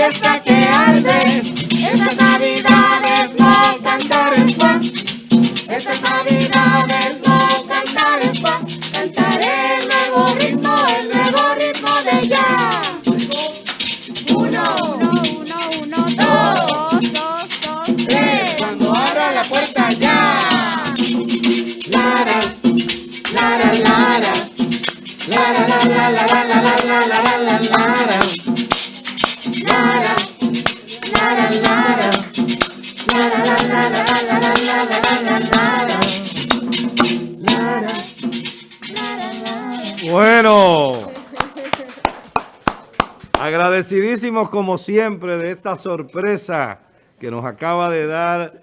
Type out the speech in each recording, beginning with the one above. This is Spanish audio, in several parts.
Let's Bueno. Agradecidísimos como siempre de esta sorpresa que nos acaba de dar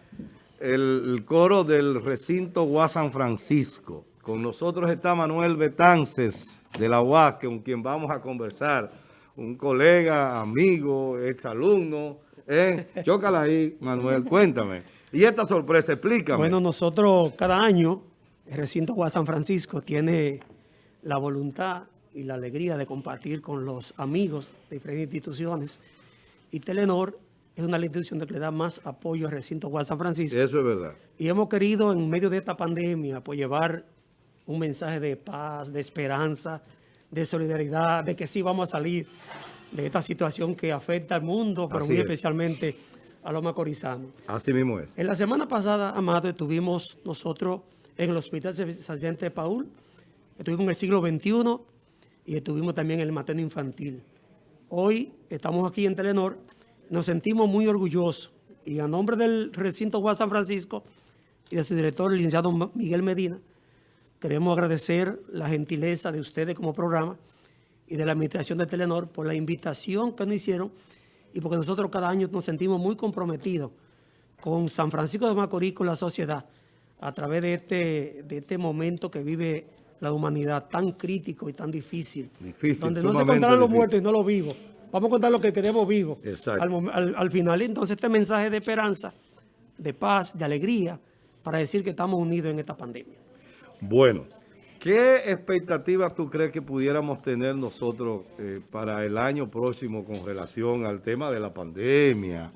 el, coro del recinto UAS San Francisco. Con nosotros está Manuel Betances de la UAS, con quien vamos a conversar. Un colega, amigo, exalumno. ¿eh? Chócala ahí, Manuel, cuéntame. Y esta sorpresa, explícame. Bueno, nosotros cada año, el recinto Juan San Francisco tiene la voluntad y la alegría de compartir con los amigos de diferentes instituciones. Y Telenor es una de las instituciones que le da más apoyo al recinto Juan San Francisco. Eso es verdad. Y hemos querido, en medio de esta pandemia, pues llevar un mensaje de paz, de esperanza, de solidaridad, de que sí vamos a salir de esta situación que afecta al mundo, pero Así muy es. especialmente a los macorizanos. Así mismo es. En la semana pasada, Amado, estuvimos nosotros en el Hospital Sargento Paul, estuvimos en el siglo XXI y estuvimos también en el materno infantil. Hoy estamos aquí en Telenor, nos sentimos muy orgullosos y a nombre del recinto Juan San Francisco y de su director, el licenciado Miguel Medina, queremos agradecer la gentileza de ustedes como programa y de la administración de Telenor por la invitación que nos hicieron y porque nosotros cada año nos sentimos muy comprometidos con San Francisco de Macorís, con la sociedad, a través de este, de este momento que vive la humanidad tan crítico y tan difícil. Difícil, Donde no se contarán los muertos y no los vivos. Vamos a contar lo que queremos vivos. Exacto. Al, mom- al- al final, entonces, este mensaje de esperanza, de paz, de alegría, para decir que estamos unidos en esta pandemia. Bueno, ¿qué expectativas tú crees que pudiéramos tener nosotros eh, para el año próximo con relación al tema de la pandemia?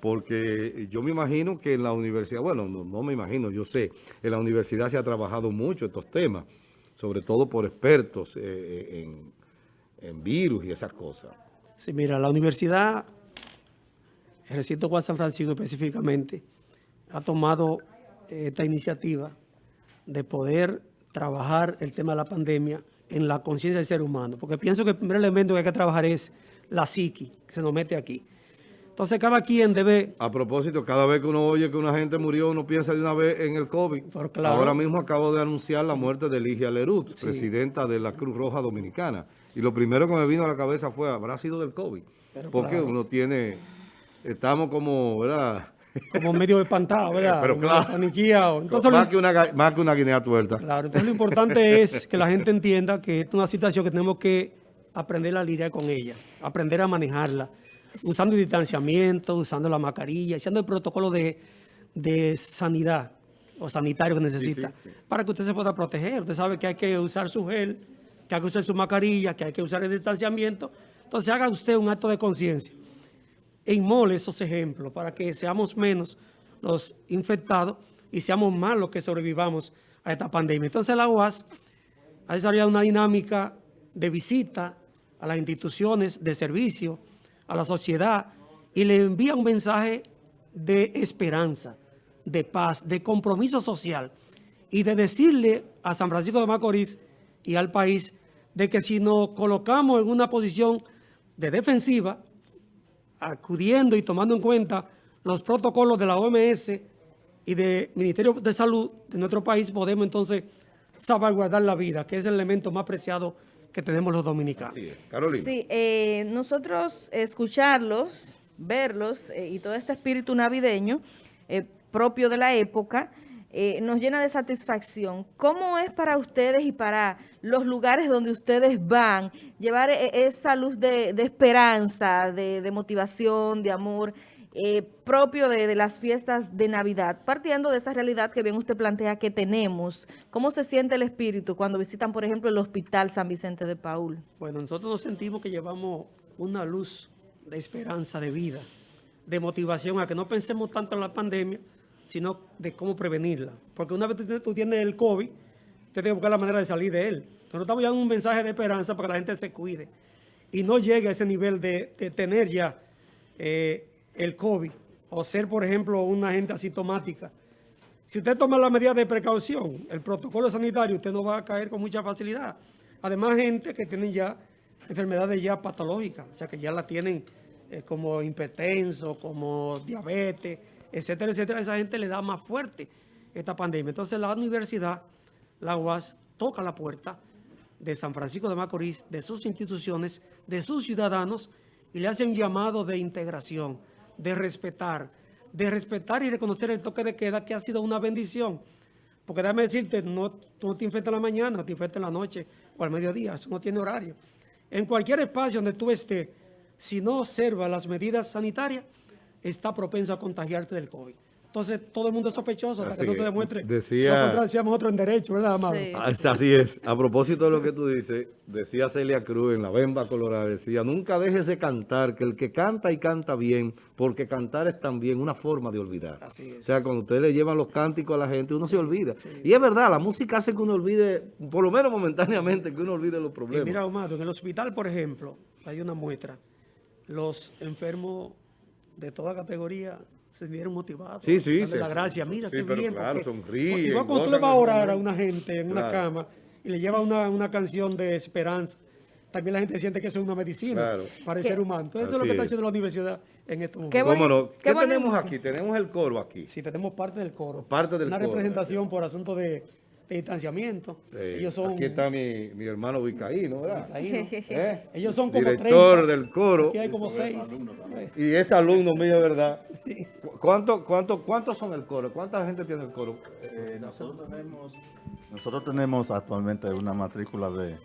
Porque yo me imagino que en la universidad, bueno, no, no me imagino, yo sé, en la universidad se ha trabajado mucho estos temas, sobre todo por expertos eh, en, en virus y esas cosas. Sí, mira, la universidad, el recinto Juan San Francisco específicamente, ha tomado eh, esta iniciativa de poder trabajar el tema de la pandemia en la conciencia del ser humano. Porque pienso que el primer elemento que hay que trabajar es la psiqui, que se nos mete aquí. Entonces, cada quien debe A propósito, cada vez que uno oye que una gente murió, uno piensa de una vez en el COVID. Pero claro. Ahora mismo acabo de anunciar la muerte de Ligia Lerut, presidenta de la Cruz Roja Dominicana. Y lo primero que me vino a la cabeza fue, habrá sido del COVID. Pero Porque claro. uno tiene, estamos como, ¿verdad? como medio espantado, ¿verdad? Pero Como claro. Entonces, más, que una, más que una guinea tuerta. Claro, entonces lo importante es que la gente entienda que esta es una situación que tenemos que aprender a lidiar con ella, aprender a manejarla, usando el distanciamiento, usando la mascarilla, usando el protocolo de, de sanidad o sanitario que necesita, sí, sí. para que usted se pueda proteger. Usted sabe que hay que usar su gel, que hay que usar su mascarilla, que hay que usar el distanciamiento. Entonces haga usted un acto de conciencia inmole esos ejemplos para que seamos menos los infectados y seamos más los que sobrevivamos a esta pandemia. Entonces la UAS ha desarrollado una dinámica de visita a las instituciones de servicio, a la sociedad, y le envía un mensaje de esperanza, de paz, de compromiso social, y de decirle a San Francisco de Macorís y al país de que si nos colocamos en una posición de defensiva, acudiendo y tomando en cuenta los protocolos de la OMS y del Ministerio de Salud de nuestro país, podemos entonces salvaguardar la vida, que es el elemento más preciado que tenemos los dominicanos. Es. Carolina. Sí, eh, nosotros escucharlos, verlos eh, y todo este espíritu navideño eh, propio de la época eh, nos llena de satisfacción. ¿Cómo es para ustedes y para los lugares donde ustedes van llevar eh, esa luz de, de esperanza, de, de motivación, de amor eh, propio de, las fiestas de Navidad? Partiendo de esa realidad que bien usted plantea que tenemos, ¿cómo se siente el espíritu cuando visitan, por ejemplo, el Hospital San Vicente de Paul? Bueno, nosotros nos sentimos que llevamos una luz de esperanza, de vida, de motivación a que no pensemos tanto en la pandemia, sino de cómo prevenirla. Porque una vez tú tienes el COVID, tienes que buscar la manera de salir de él. Nosotros estamos dando un mensaje de esperanza para que la gente se cuide y no llegue a ese nivel de, tener ya eh, el COVID o ser, por ejemplo, una gente asintomática. Si usted toma la medida de precaución, el protocolo sanitario, usted no va a caer con mucha facilidad. Además, gente que tiene ya enfermedades ya patológicas, o sea, que ya la tienen eh, como hipertenso, como diabetes, etcétera, etcétera. esa gente le da más fuerte esta pandemia. Entonces, la universidad, la UAS, toca la puerta de San Francisco de Macorís, de sus instituciones, de sus ciudadanos, y le hace un llamado de integración, de respetar, de respetar y reconocer el toque de queda que ha sido una bendición. Porque déjame decirte, no, tú no te infectas en la mañana, te infectas en la noche o al mediodía, eso no tiene horario. En cualquier espacio donde tú estés, si no observa las medidas sanitarias, está propenso a contagiarte del COVID. Entonces, todo el mundo es sospechoso hasta que no se demuestre decía, lo otro en derecho, ¿verdad, Amado? Ah, así es. A propósito de lo que tú dices, decía Celia Cruz en La Bemba Colorada, decía, nunca dejes de cantar, que el que canta y canta bien, porque cantar es también una forma de olvidar. Así es. O sea, cuando usted le llevan los cánticos a la gente, uno se olvida. Y es verdad, la música hace que uno olvide, por lo menos momentáneamente, que uno olvide los problemas. mira, Amado, en el hospital, por ejemplo, hay una muestra. Los enfermos de toda categoría se vieron motivados. Sí, sí. sí la gracia, mira, sí, qué bien. Claro, sonríen. Igual cuando tú le vas a orar a una gente en una cama y le lleva una, una, canción de esperanza, también la gente siente que eso es una medicina para el ser humano. Entonces, eso es lo que está haciendo la universidad en estos momentos. ¿Cómo no? ¿Qué, tenemos aquí? Tenemos el coro aquí. Sí, tenemos parte del coro. Parte del una coro. Una representación por asunto de de distanciamiento. Ellos son, aquí está mi, mi hermano Vicaíno, ¿verdad? ¿Eh? Ellos son como Director del coro. Aquí hay como seis. Y es alumno mío, ¿verdad? ¿Cuánto, cuánto, ¿Cuántos son el coro? ¿Cuánta gente tiene el coro? Eh, nosotros, tenemos, nosotros tenemos actualmente una matrícula de...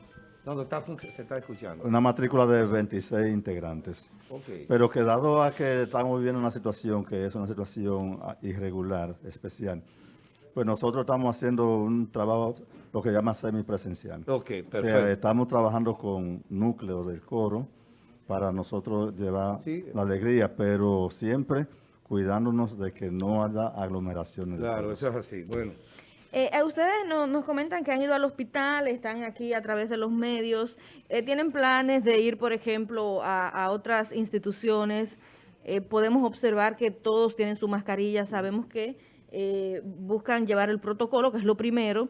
¿Dónde está, se está escuchando? Una matrícula de 26 integrantes. Okay. Pero que dado a que estamos viviendo una situación que es una situación ah, irregular, especial, pues nosotros estamos haciendo un trabajo, lo que llama semipresencial. Ok, perfecto. O sea, estamos trabajando con núcleos del coro para nosotros llevar la alegría, pero siempre cuidándonos de que no haya aglomeraciones. Claro, eso es así. Bueno. Eh, ustedes nos comentan que han ido al hospital, están aquí a través de los medios. Eh, ¿Tienen planes de ir, por ejemplo, a, otras instituciones? Eh, podemos observar que todos tienen su mascarilla. Sabemos que eh, buscan llevar el protocolo, que es lo primero.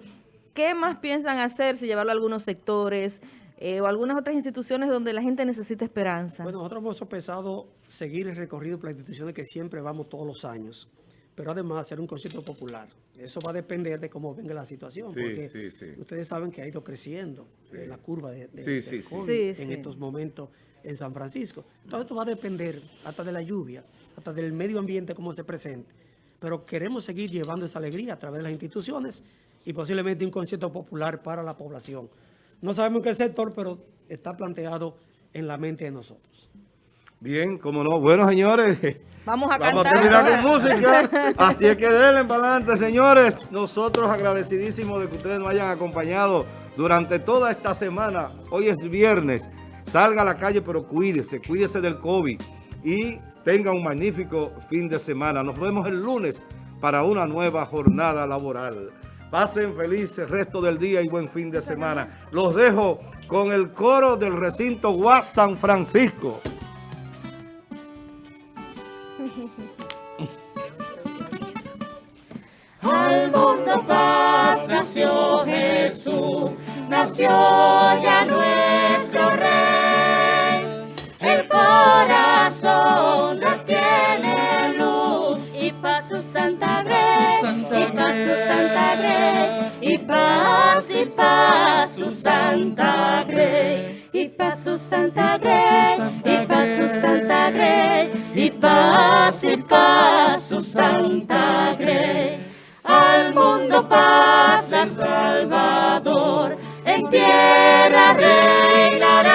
¿Qué más piensan hacer si llevarlo a algunos sectores eh, o algunas otras instituciones donde la gente necesita esperanza? Bueno, nosotros hemos empezado a seguir el recorrido por las instituciones que siempre vamos todos los años, pero además hacer un concierto popular. Eso va a depender de cómo venga la situación, porque ustedes saben que ha ido creciendo eh, la curva de, de, COVID en estos momentos en San Francisco. Todo esto va a depender hasta de la lluvia, hasta del medio ambiente, cómo se presente pero queremos seguir llevando esa alegría a través de las instituciones y posiblemente un concierto popular para la población. No sabemos en qué sector, pero está planteado en la mente de nosotros. Bien, como no. Bueno, señores. Vamos a Vamos a terminar con música. Así es que denle para adelante, señores. Nosotros agradecidísimos de que ustedes nos hayan acompañado durante toda esta semana. Hoy es viernes. Salga a la calle, pero cuídese. Cuídese del COVID. Y Tenga un magnífico fin de semana. Nos vemos el lunes para una nueva jornada laboral. Pasen feliz el resto del día y buen fin de semana. Los dejo con el coro del recinto Guas San Francisco. Al mundo paz nació Jesús, nació y paz su Santa Grace, y paz su Santa Grace, y paz su Santa Grace, y paz y paz su Santa Grace. Al mundo paz el Salvador, en tierra reinará.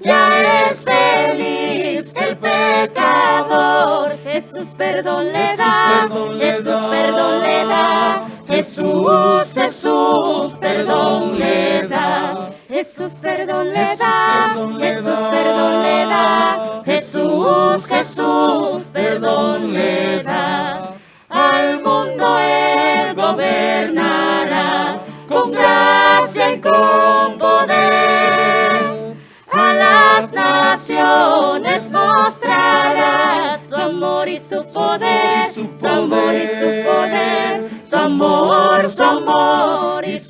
Ya es feliz el pecador Jesús perdón le da, Jesús perdón le da, Jesús, Jesús, perdón le da. Jesús, perdón le da. Jesús, perdón le da. Jesús, Jesús, perdón le da. Al mundo él gobernará con gracia y con poder. A las naciones mostrará su amor y su poder. Su amor y su poder amor, su amor y su